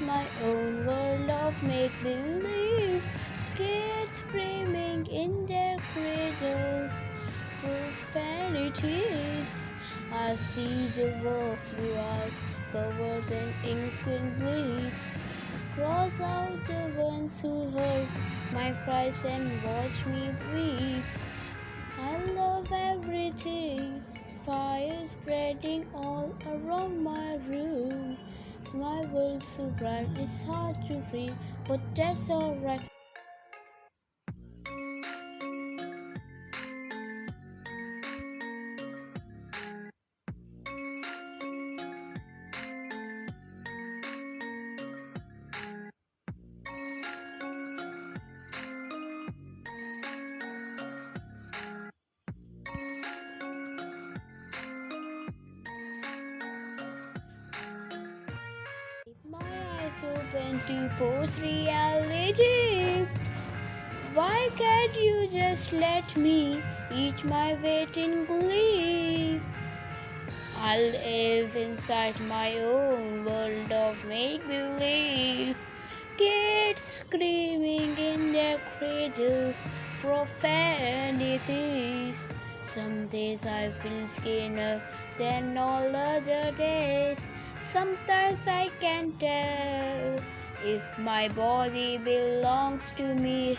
my own world of make believe. Kids screaming in their cradles, profanities. I see the world throughout, covered in ink and bleach. Cross out the ones who heard my cries and watch me weep. I love everything, fire spreading all around my room. My world so bright, it's hard to read, but that's alright. Open to force reality. Why can't you just let me eat my weight in glee? I live inside my own world of make believe. Kids screaming in their cradles, profanities. Some days I feel skinner than all other days. Sometimes I can't tell if my body belongs to me.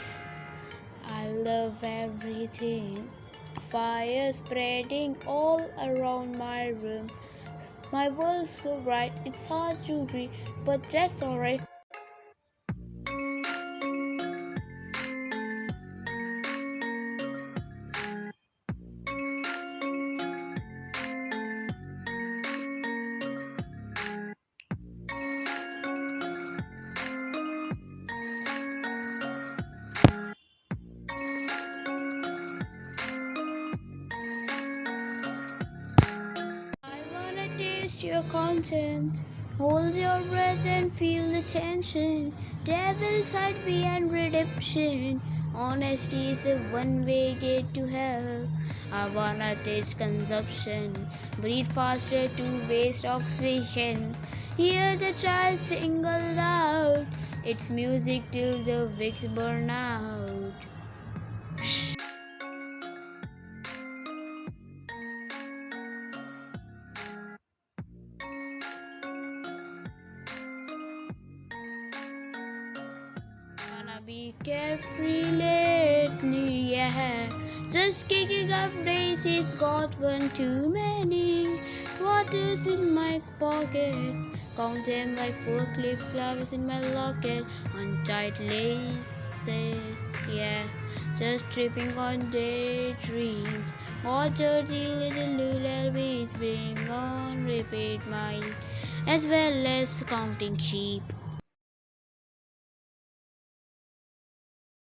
I love everything. Fire spreading all around my room. My world's so bright, it's hard to read, but that's alright. Your content. Hold your breath and feel the tension. Devil side beyond redemption. Honesty is a one-way gate to hell. I wanna taste consumption. Breathe faster to waste oxygen. Hear the child sing aloud. It's music till the wicks burn out. Be carefree lately, yeah. Just kicking up daisies, got one too many. Waters in my pockets, count them like four clip flowers in my locket. Untied laces, yeah. Just tripping on daydreams. All dirty little lullabies bring on repeat mine, as well as counting sheep.